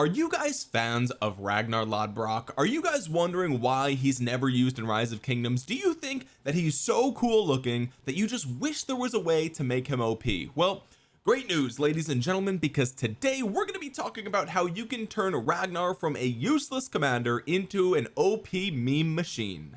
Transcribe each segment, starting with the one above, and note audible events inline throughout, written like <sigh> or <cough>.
are you guys fans of Ragnar Lodbrok? Are you guys wondering why he's never used in Rise of Kingdoms? Do you think that he's so cool looking that you just wish there was a way to make him OP well great news ladies and gentlemen because today we're going to be talking about how you can turn Ragnar from a useless commander into an OP meme machine.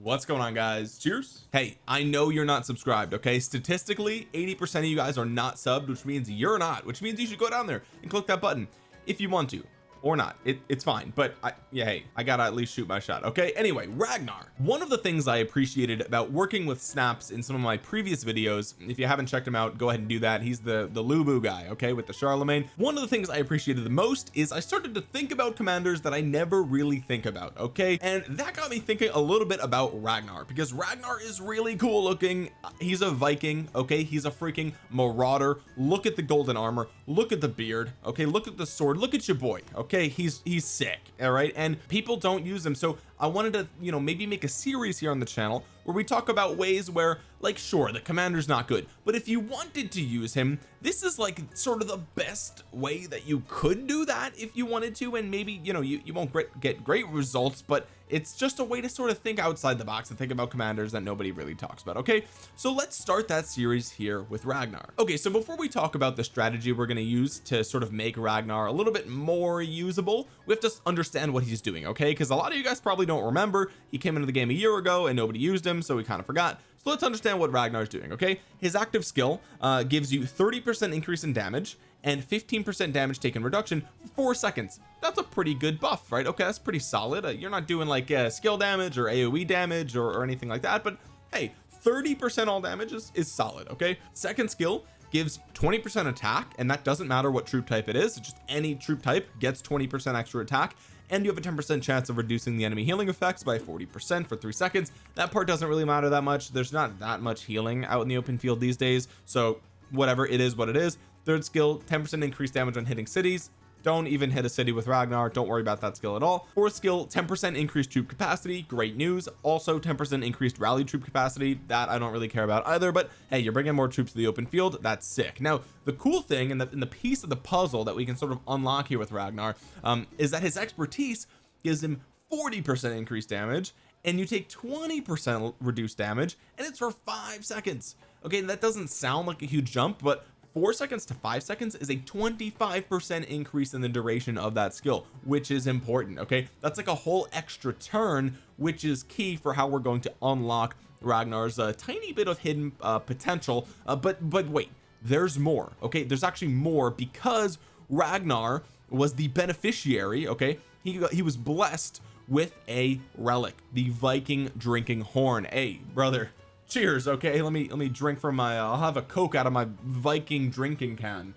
What's going on guys? Cheers. Hey I know you're not subscribed okay? Statistically 80 percent of you guys are not subbed which means you're not which means you should go down there and click that button if you want to or not. It, it's fine but I yeah hey I gotta at least shoot my shot okay? Anyway Ragnar. One of the things I appreciated about working with snaps in some of my previous videos if you haven't checked him out go ahead and do that. He's the the Lu Bu guy okay with the Charlemagne. One of the things I appreciated the most is I started to think about commanders that I never really think about okay? And that got me thinking a little bit about Ragnar because Ragnar is really cool looking. He's a Viking okay? He's a freaking marauder. Look at the golden armor. Look at the beard okay? Look at the sword. Look at your boy okay okay he's he's sick all right? And people don't use him. So I wanted to you know maybe make a series here on the channel where we talk about ways where like sure the commander's not good but if you wanted to use him this is like sort of the best way that you could do that if you wanted to and maybe you know you, you won't get great results but it's just a way to sort of think outside the box and think about commanders that nobody really talks about okay? So let's start that series here with Ragnar. Okay so before we talk about the strategy we're going to use to sort of make Ragnar a little bit more usable we have to understand what he's doing okay? Because a lot of you guys probably don't remember. He came into the game a year ago and nobody used him so we kind of forgot. So let's understand what Ragnar's doing okay? His active skill uh, gives you 30 percent increase in damage and 15 percent damage taken reduction for four seconds. That's a pretty good buff right? Okay that's pretty solid. Uh, you're not doing like uh, skill damage or AoE damage or, or anything like that but hey 30 percent all damage is, is solid okay? Second skill gives 20 percent attack and that doesn't matter what troop type it is it's just any troop type gets 20 percent extra attack and you have a 10 percent chance of reducing the enemy healing effects by 40 percent for three seconds. That part doesn't really matter that much. There's not that much healing out in the open field these days so whatever it is what it is. Third skill 10 percent increased damage on hitting cities don't even hit a city with Ragnar. Don't worry about that skill at all. Fourth skill 10 percent increased troop capacity. Great news. Also 10 percent increased rally troop capacity. That I don't really care about either but hey you're bringing more troops to the open field. That's sick. Now the cool thing and the, and the piece of the puzzle that we can sort of unlock here with Ragnar um, is that his expertise gives him 40 percent increased damage and you take 20 percent reduced damage and it's for five seconds. Okay that doesn't sound like a huge jump but four seconds to five seconds is a 25 percent increase in the duration of that skill which is important okay? That's like a whole extra turn which is key for how we're going to unlock Ragnar's uh, tiny bit of hidden uh, potential. Uh, but but wait there's more okay? There's actually more because Ragnar was the beneficiary okay? He he was blessed with a relic the Viking drinking horn. Hey brother cheers okay? Let me let me drink from my uh, I'll have a coke out of my Viking drinking can.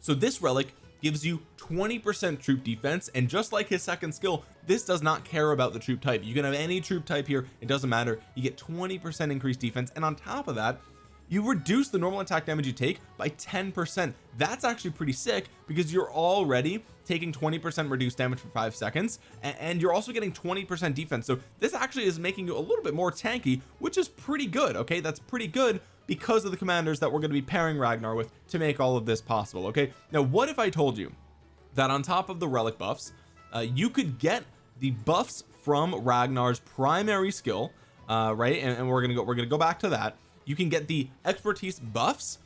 So this relic gives you 20 percent troop defense and just like his second skill this does not care about the troop type. You can have any troop type here it doesn't matter. You get 20 percent increased defense and on top of that you reduce the normal attack damage you take by 10 percent. That's actually pretty sick because you're already taking 20 percent reduced damage for five seconds and, you're also getting 20 percent defense. So this actually is making you a little bit more tanky which is pretty good okay? That's pretty good because of the commanders that we're going to be pairing Ragnar with to make all of this possible okay? Now what if I told you that on top of the relic buffs uh, you could get the buffs from Ragnar's primary skill uh, right? And, and we're gonna go we're gonna go back to that. You can get the expertise buffs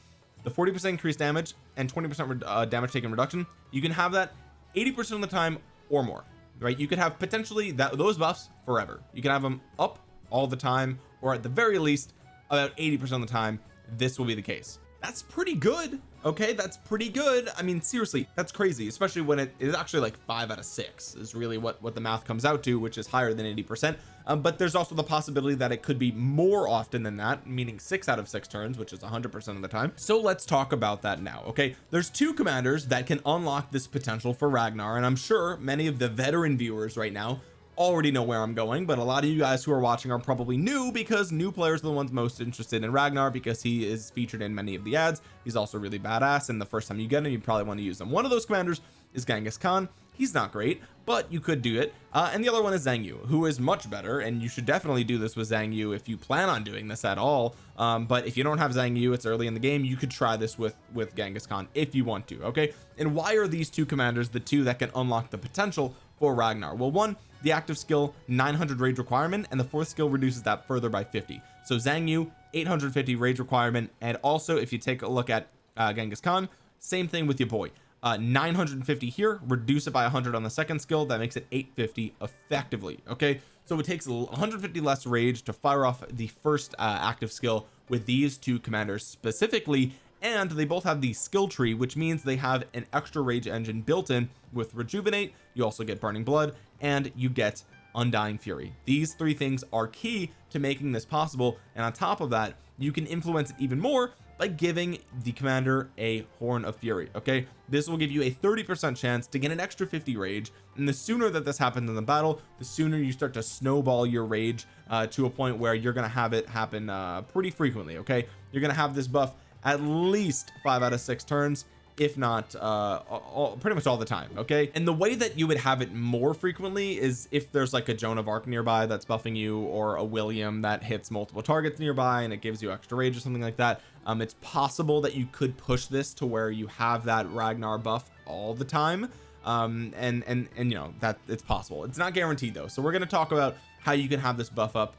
the 40 percent increased damage and 20 percent uh, damage taken reduction. You can have that 80 percent of the time or more right? You could have potentially that those buffs forever. You can have them up all the time or at the very least about 80 percent of the time this will be the case that's pretty good okay? That's pretty good. I mean seriously that's crazy especially when it is actually like five out of six is really what what the math comes out to which is higher than 80 percent. Um, but there's also the possibility that it could be more often than that meaning six out of six turns which is 100 percent of the time. So let's talk about that now okay? There's two commanders that can unlock this potential for Ragnar and I'm sure many of the veteran viewers right now already know where I'm going but a lot of you guys who are watching are probably new because new players are the ones most interested in Ragnar because he is featured in many of the ads. He's also really badass and the first time you get him you probably want to use him. One of those commanders is Genghis Khan. He's not great but you could do it. Uh, and the other one is Zhang Yu who is much better and you should definitely do this with Zhang Yu if you plan on doing this at all. Um, but if you don't have Zhang Yu it's early in the game you could try this with with Genghis Khan if you want to okay? And why are these two commanders the two that can unlock the potential for Ragnar. Well one the active skill 900 rage requirement and the fourth skill reduces that further by 50 so Zhang Yu 850 rage requirement and also if you take a look at uh, Genghis Khan same thing with your boy. Uh 950 here reduce it by 100 on the second skill that makes it 850 effectively okay? So it takes 150 less rage to fire off the first uh, active skill with these two commanders specifically and they both have the skill tree which means they have an extra rage engine built in with rejuvenate you also get burning blood and you get undying fury. These three things are key to making this possible and on top of that you can influence it even more by giving the commander a horn of fury okay? This will give you a 30 percent chance to get an extra 50 rage and the sooner that this happens in the battle the sooner you start to snowball your rage uh, to a point where you're gonna have it happen uh, pretty frequently okay? You're gonna have this buff at least five out of six turns if not uh all, pretty much all the time okay? And the way that you would have it more frequently is if there's like a Joan of Arc nearby that's buffing you or a William that hits multiple targets nearby and it gives you extra rage or something like that um it's possible that you could push this to where you have that Ragnar buff all the time um and and and you know that it's possible. It's not guaranteed though so we're going to talk about how you can have this buff up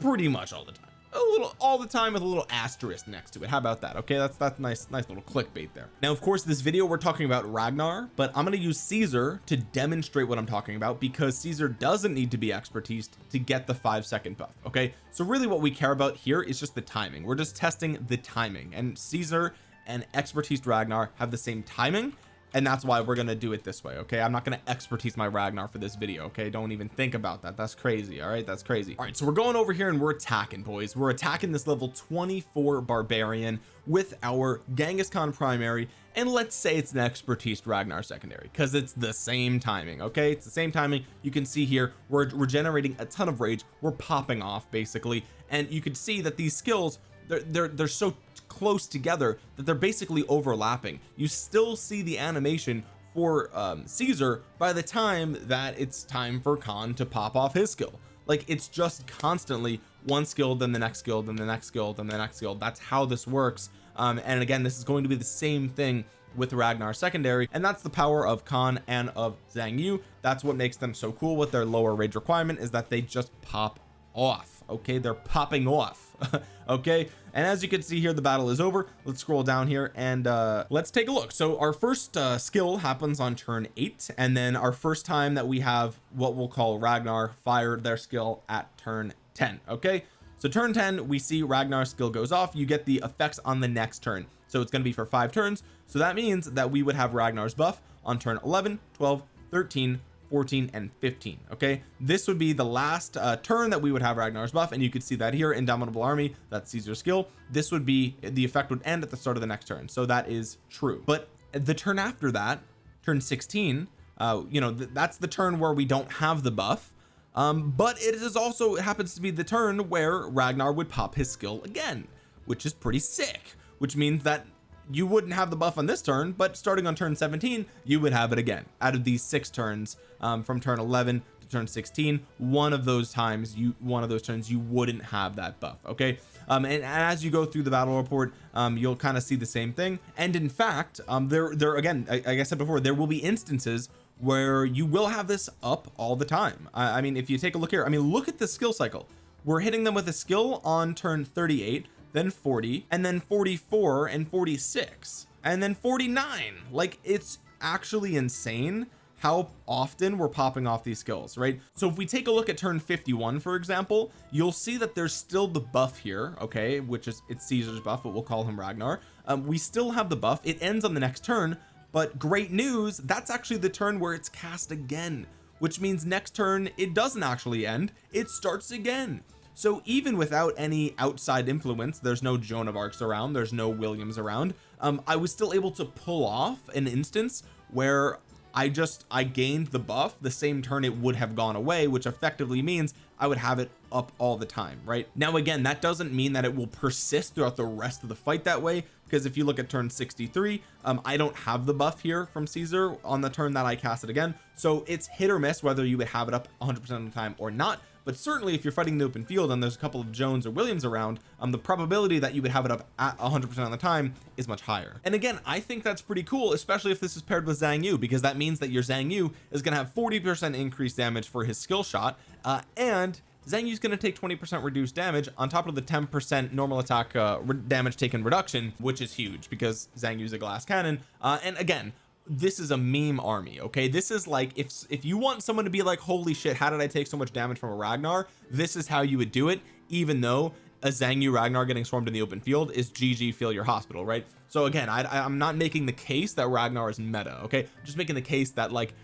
pretty much all the time a little all the time with a little asterisk next to it. How about that okay? That's that's nice nice little clickbait there. Now of course this video we're talking about Ragnar but I'm going to use Caesar to demonstrate what I'm talking about because Caesar doesn't need to be expertise to get the five second buff okay? So really what we care about here is just the timing. We're just testing the timing and Caesar and expertise Ragnar have the same timing and that's why we're gonna do it this way okay? I'm not gonna expertise my Ragnar for this video okay? Don't even think about that. That's crazy all right? That's crazy. All right so we're going over here and we're attacking boys. We're attacking this level 24 barbarian with our Genghis Khan primary. And let's say it's an expertise Ragnar secondary because it's the same timing okay? It's the same timing. You can see here we're, we're generating a ton of rage. We're popping off basically. And you can see that these skills they're they're, they're so close together that they're basically overlapping. You still see the animation for um, Caesar by the time that it's time for Khan to pop off his skill. Like it's just constantly one skill then the next skill then the next skill then the next skill. That's how this works. Um, and again this is going to be the same thing with Ragnar secondary and that's the power of Khan and of Zhang Yu. That's what makes them so cool with their lower rage requirement is that they just pop off okay? They're popping off <laughs> okay and as you can see here the battle is over. Let's scroll down here and uh let's take a look. So our first uh skill happens on turn eight and then our first time that we have what we'll call Ragnar fired their skill at turn 10 okay? So turn 10 we see Ragnar's skill goes off. You get the effects on the next turn. So it's going to be for five turns. So that means that we would have Ragnar's buff on turn 11 12 13 14 and 15 okay? This would be the last uh, turn that we would have Ragnar's buff and you could see that here indomitable army that's Caesar's skill. This would be the effect would end at the start of the next turn so that is true. But the turn after that turn 16 uh you know th that's the turn where we don't have the buff. Um but it is also it happens to be the turn where Ragnar would pop his skill again which is pretty sick which means that you wouldn't have the buff on this turn but starting on turn 17 you would have it again. Out of these six turns um, from turn 11 to turn 16 one of those times you one of those turns you wouldn't have that buff okay? Um, and, as you go through the battle report um, you'll kind of see the same thing. And in fact um, there there again like I said before there will be instances where you will have this up all the time. I, I mean if you take a look here I mean look at the skill cycle. We're hitting them with a skill on turn 38 then 40 and then 44 and 46 and then 49 like it's actually insane how often we're popping off these skills right? So if we take a look at turn 51 for example you'll see that there's still the buff here okay which is it's Caesar's buff but we'll call him Ragnar. Um, we still have the buff. It ends on the next turn but great news that's actually the turn where it's cast again which means next turn it doesn't actually end. It starts again so even without any outside influence there's no Joan of Arcs around there's no Williams around um I was still able to pull off an instance where I just I gained the buff the same turn it would have gone away which effectively means I would have it up all the time right? Now again that doesn't mean that it will persist throughout the rest of the fight that way because if you look at turn 63 um, I don't have the buff here from Caesar on the turn that I cast it again. So it's hit or miss whether you would have it up 100 percent of the time or not but certainly if you're fighting the open field and there's a couple of Jones or Williams around um the probability that you would have it up at 100 percent of the time is much higher. And again I think that's pretty cool especially if this is paired with Zhang Yu because that means that your Zhang Yu is going to have 40 percent increased damage for his skill shot uh, and Zhang Yu's going to take 20 percent reduced damage on top of the 10 percent normal attack uh, damage taken reduction which is huge because Zhang Yu's a glass cannon. Uh, and again this is a meme army okay? This is like if if you want someone to be like holy shit how did I take so much damage from a Ragnar? This is how you would do it even though a Zhang Yu Ragnar getting swarmed in the open field is GG fill your hospital right? So again I, I'm not making the case that Ragnar is meta okay? I'm just making the case that like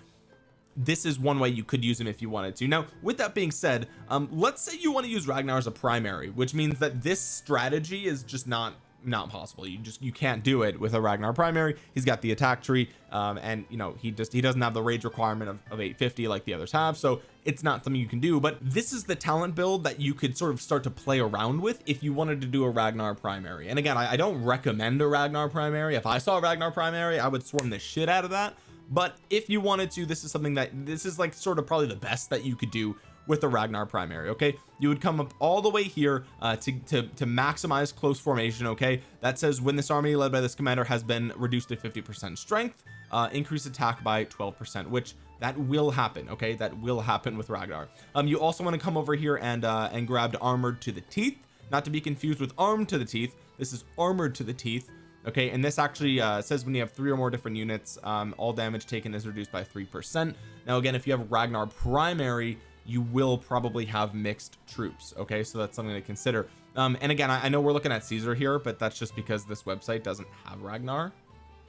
this is one way you could use him if you wanted to. Now with that being said um let's say you want to use Ragnar as a primary which means that this strategy is just not not possible you just you can't do it with a Ragnar primary. He's got the attack tree um, and you know he just he doesn't have the rage requirement of, of 850 like the others have so it's not something you can do but this is the talent build that you could sort of start to play around with if you wanted to do a Ragnar primary. And again I, I don't recommend a Ragnar primary. If I saw a Ragnar primary I would swarm the shit out of that but if you wanted to this is something that this is like sort of probably the best that you could do with the Ragnar primary okay? You would come up all the way here uh, to, to to maximize close formation okay? That says when this army led by this commander has been reduced to 50 percent strength uh increase attack by 12 percent which that will happen okay? That will happen with Ragnar. Um you also want to come over here and uh and grab armored to the teeth. Not to be confused with armed to the teeth. This is armored to the teeth okay and this actually uh, says when you have three or more different units um, all damage taken is reduced by three percent. Now again if you have Ragnar primary you will probably have mixed troops okay? So that's something to consider. Um and again I, I know we're looking at Caesar here but that's just because this website doesn't have Ragnar.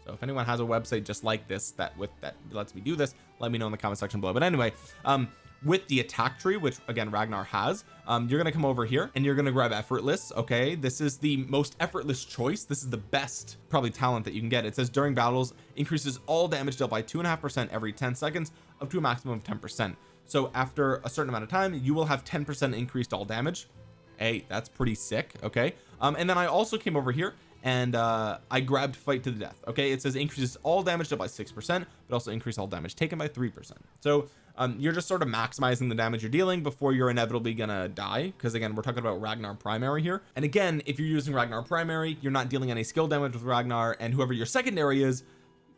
So if anyone has a website just like this that with that lets me do this let me know in the comment section below. But anyway um with the attack tree which again Ragnar has um you're gonna come over here and you're gonna grab effortless okay? This is the most effortless choice. This is the best probably talent that you can get. It says during battles increases all damage dealt by two and a half percent every 10 seconds up to a maximum of 10 percent. So after a certain amount of time you will have 10 percent increased all damage. Hey that's pretty sick okay? Um and then I also came over here and uh I grabbed fight to the death okay? It says increases all damage dealt by six percent but also increase all damage taken by three percent. So um you're just sort of maximizing the damage you're dealing before you're inevitably gonna die because again we're talking about Ragnar primary here. And again if you're using Ragnar primary you're not dealing any skill damage with Ragnar and whoever your secondary is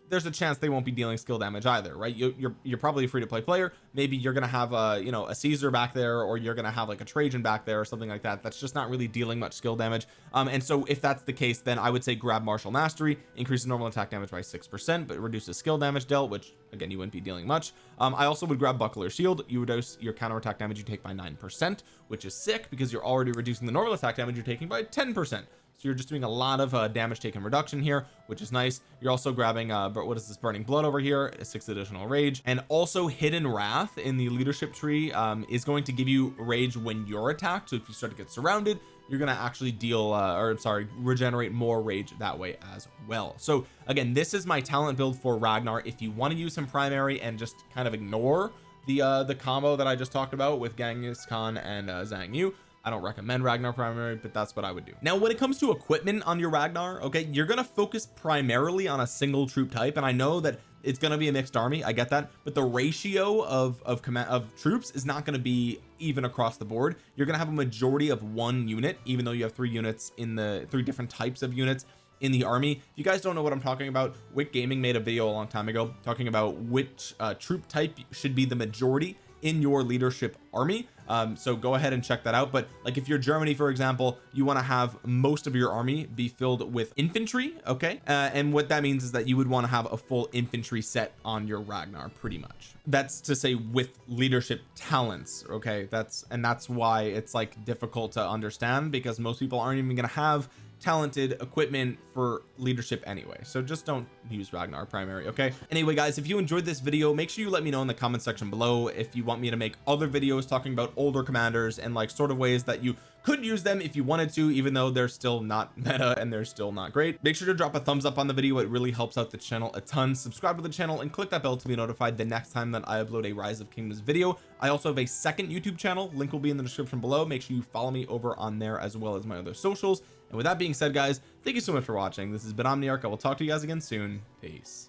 there's a chance they won't be dealing skill damage either right? You, you're you're probably a free to play player. Maybe you're gonna have a you know a Caesar back there or you're gonna have like a Trajan back there or something like that. That's just not really dealing much skill damage. Um and so if that's the case then I would say grab martial mastery increases normal attack damage by six percent but reduces skill damage dealt which again you wouldn't be dealing much. Um I also would grab buckler shield. You reduce your counter attack damage you take by nine percent which is sick because you're already reducing the normal attack damage you're taking by 10 percent so you're just doing a lot of uh, damage taken reduction here which is nice. You're also grabbing uh but what is this burning blood over here six additional rage. And also hidden wrath in the leadership tree um, is going to give you rage when you're attacked. So if you start to get surrounded you're gonna actually deal uh, or sorry regenerate more rage that way as well. So again this is my talent build for Ragnar. If you want to use him primary and just kind of ignore the uh the combo that I just talked about with Genghis Khan and uh, Zhang Yu I don't recommend Ragnar primary but that's what I would do. Now when it comes to equipment on your Ragnar okay you're gonna focus primarily on a single troop type and I know that it's going to be a mixed army I get that but the ratio of of command of troops is not going to be even across the board. You're going to have a majority of one unit even though you have three units in the three different types of units in the army. If you guys don't know what I'm talking about. Wick Gaming made a video a long time ago talking about which uh, troop type should be the majority in your leadership army. Um so go ahead and check that out. But like if you're Germany for example you want to have most of your army be filled with infantry okay? Uh, and what that means is that you would want to have a full infantry set on your Ragnar pretty much. That's to say with leadership talents okay? That's and that's why it's like difficult to understand because most people aren't even going to have talented equipment for leadership anyway. So just don't use Ragnar primary okay? Anyway guys if you enjoyed this video make sure you let me know in the comment section below if you want me to make other videos talking about older commanders and like sort of ways that you could use them if you wanted to even though they're still not <laughs> meta and they're still not great. Make sure to drop a thumbs up on the video. It really helps out the channel a ton. Subscribe to the channel and click that bell to be notified the next time that I upload a rise of kingdoms video. I also have a second YouTube channel. Link will be in the description below. Make sure you follow me over on there as well as my other socials and with that being said guys thank you so much for watching. This has been Omniarch. I will talk to you guys again soon. Peace